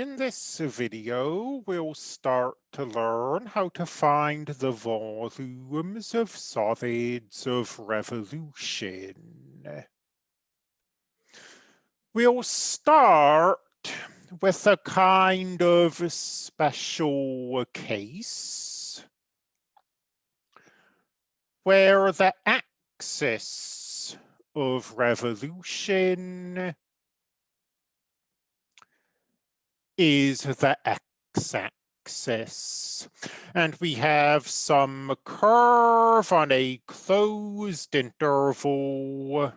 In this video, we'll start to learn how to find the volumes of solids of revolution. We'll start with a kind of special case where the axis of revolution is the x-axis. And we have some curve on a closed interval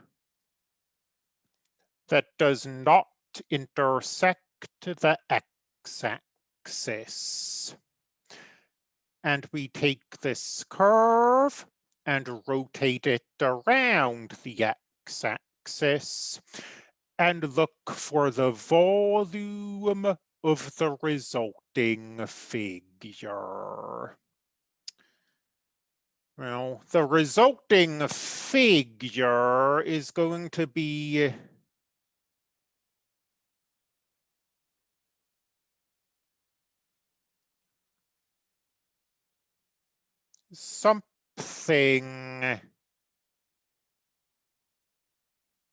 that does not intersect the x-axis. And we take this curve and rotate it around the x-axis and look for the volume of the resulting figure. Well, the resulting figure is going to be something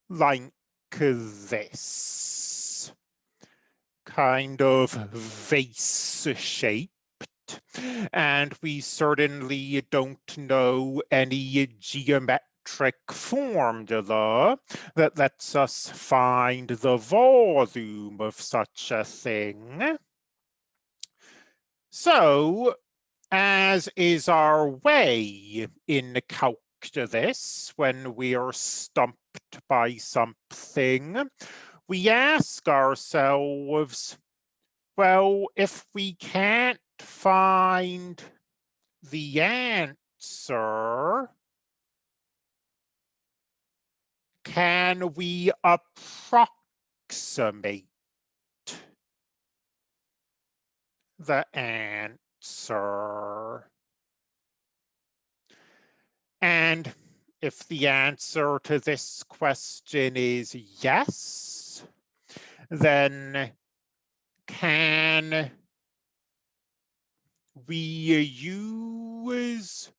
like this kind of vase shaped and we certainly don't know any geometric formula that lets us find the volume of such a thing. So, as is our way in calculus when we are stumped by something, we ask ourselves, well, if we can't find the answer, can we approximate the answer? And if the answer to this question is yes, then can we use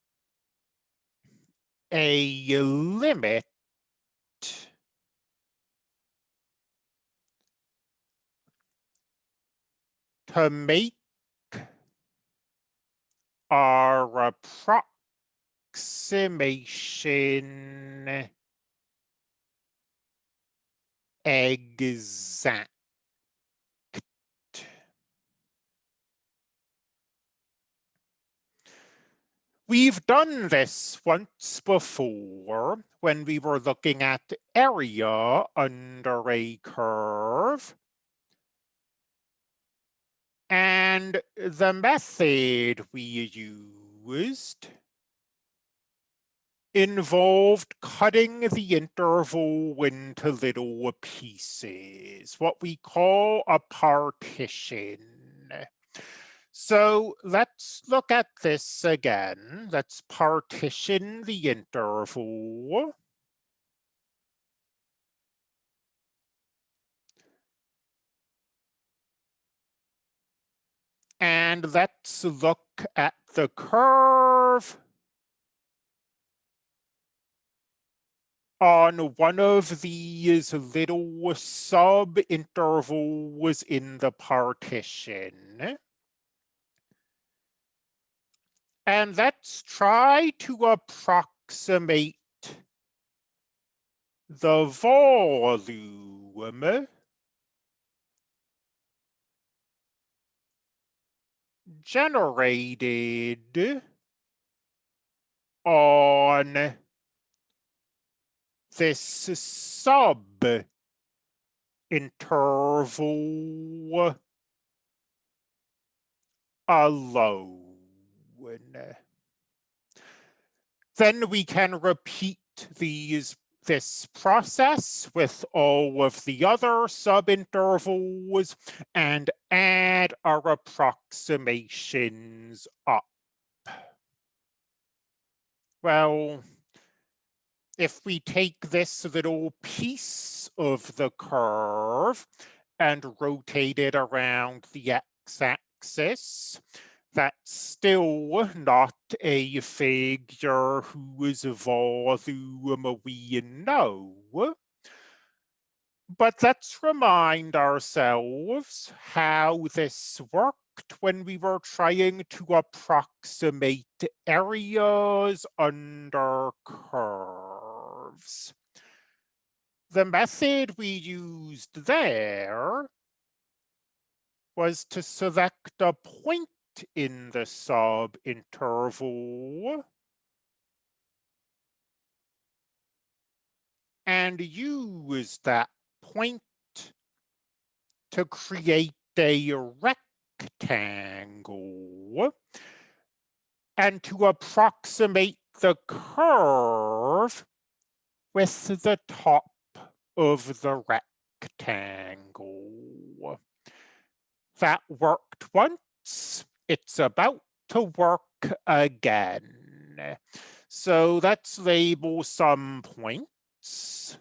a limit to make our approximation exact. We've done this once before when we were looking at area under a curve. And the method we used involved cutting the interval into little pieces, what we call a partition. So let's look at this again. Let's partition the interval. And let's look at the curve on one of these little sub-intervals in the partition. And let's try to approximate the volume generated on this sub interval alone. Then we can repeat these this process with all of the other subintervals and add our approximations up. Well, if we take this little piece of the curve and rotate it around the x-axis. That's still not a figure whose volume we know. But let's remind ourselves how this worked when we were trying to approximate areas under curves. The method we used there was to select a point in the subinterval and use that point to create a rectangle and to approximate the curve with the top of the rectangle. That worked once, it's about to work again. So let's label some points.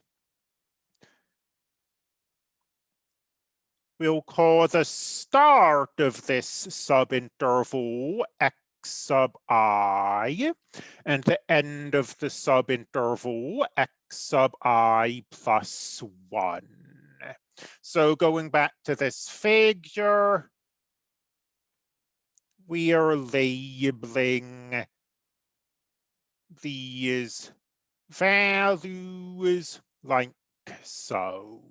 We'll call the start of this subinterval x sub i, and the end of the subinterval x sub i plus 1. So going back to this figure, we are labeling these values like so.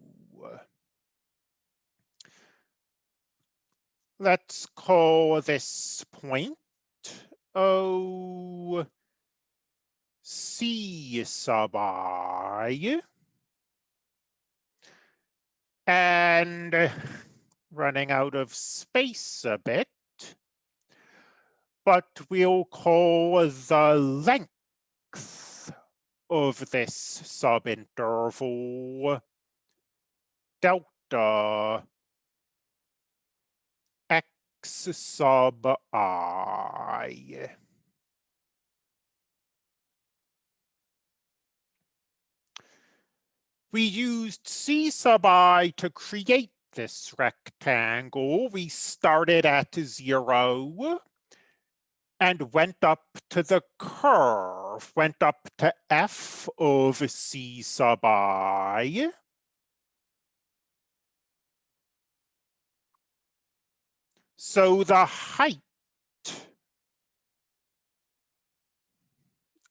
Let's call this point O C sub i. And running out of space a bit, but we'll call the length of this subinterval delta x sub i. We used c sub i to create this rectangle. We started at zero and went up to the curve, went up to f of c sub i. So the height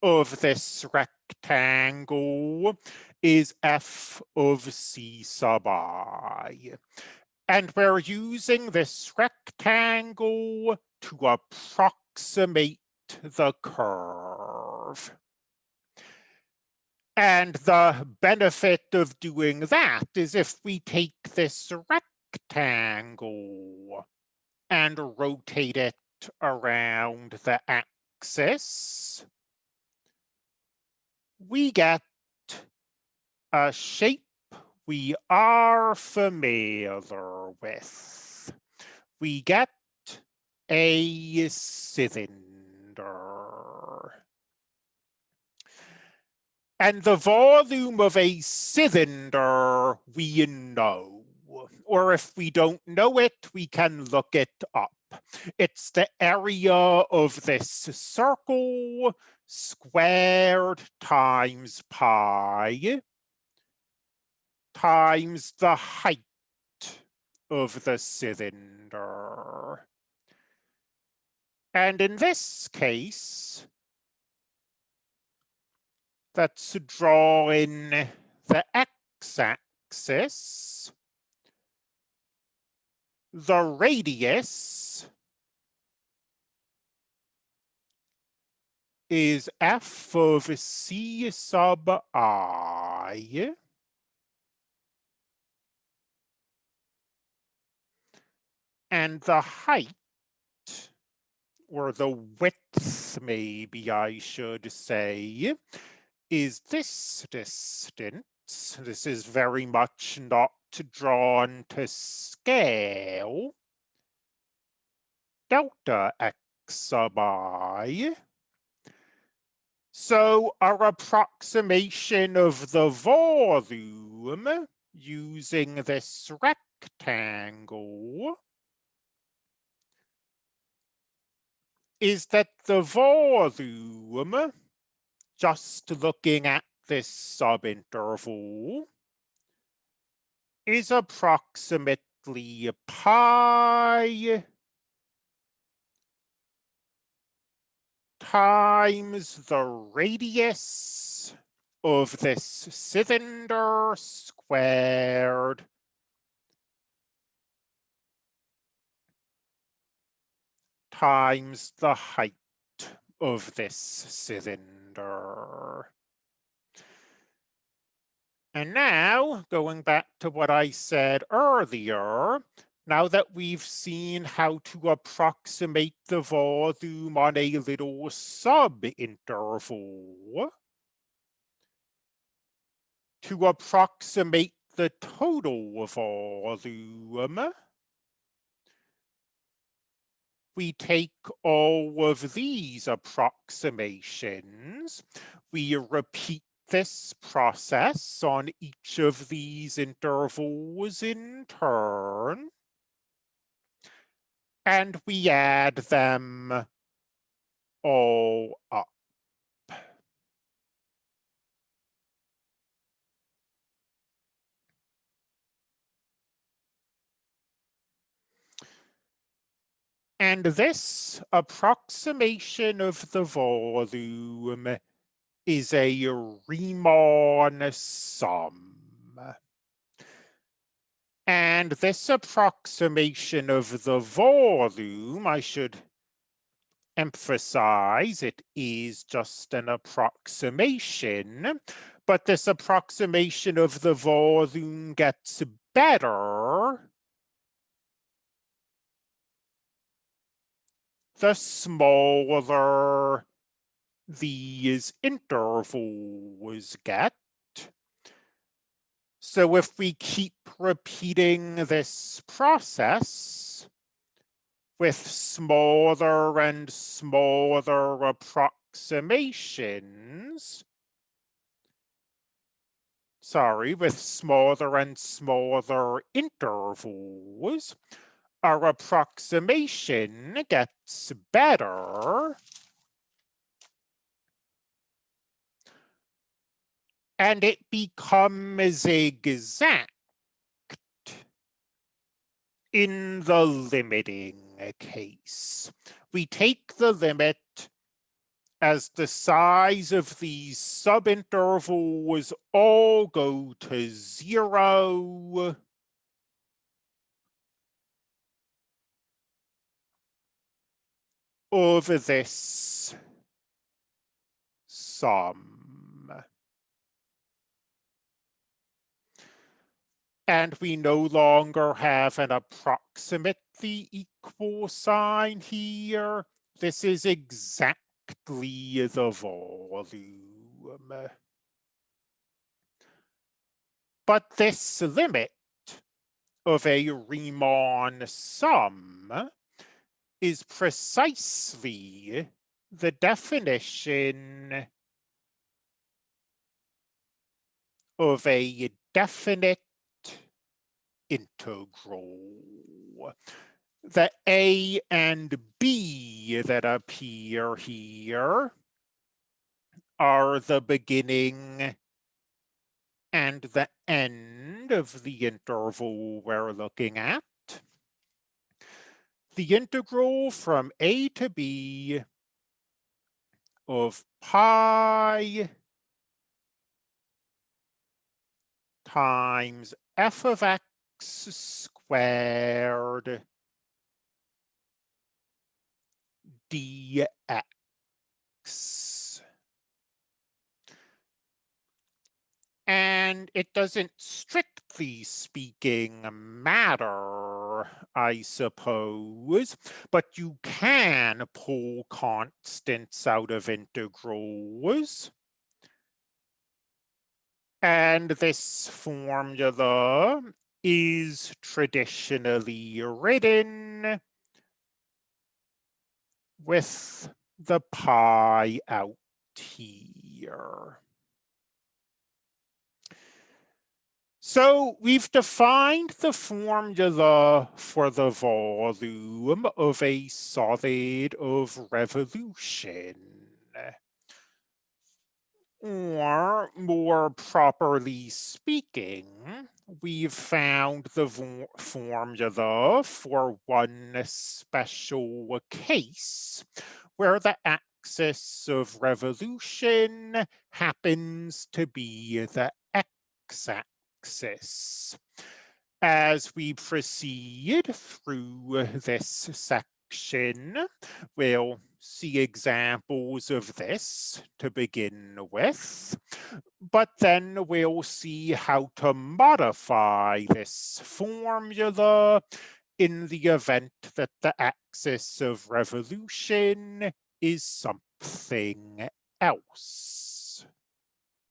of this rectangle is f of c sub i. And we're using this rectangle to approximate the curve. And the benefit of doing that is if we take this rectangle and rotate it around the axis, we get a shape we are familiar with. We get a cylinder. And the volume of a cylinder we know, or if we don't know it, we can look it up. It's the area of this circle squared times pi times the height of the cylinder. And in this case, let's draw in the x-axis, the radius is f of c sub i and the height or the width, maybe I should say, is this distance. This is very much not drawn to scale. Delta x sub i. So our approximation of the volume using this rectangle is that the volume, just looking at this subinterval, is approximately pi times the radius of this cylinder squared times the height of this cylinder. And now, going back to what I said earlier, now that we've seen how to approximate the volume on a little subinterval, to approximate the total volume, we take all of these approximations, we repeat this process on each of these intervals in turn, and we add them all up. And this approximation of the volume is a Riemann sum. And this approximation of the volume, I should emphasize, it is just an approximation, but this approximation of the volume gets better the smaller these intervals get. So if we keep repeating this process with smaller and smaller approximations, sorry, with smaller and smaller intervals, our approximation gets better. And it becomes exact in the limiting case. We take the limit as the size of these subintervals all go to zero over this sum. And we no longer have an approximately equal sign here. This is exactly the volume. But this limit of a Riemann sum is precisely the definition of a definite integral. The A and B that appear here are the beginning and the end of the interval we're looking at the integral from a to b of pi times f of x squared dx. And it doesn't strictly speaking matter, I suppose, but you can pull constants out of integrals. And this formula is traditionally written with the pi out here. So we've defined the formula for the volume of a solid of revolution. Or more properly speaking, we've found the formula for one special case where the axis of revolution happens to be the x-axis. As we proceed through this section, we'll see examples of this to begin with, but then we'll see how to modify this formula in the event that the axis of revolution is something else.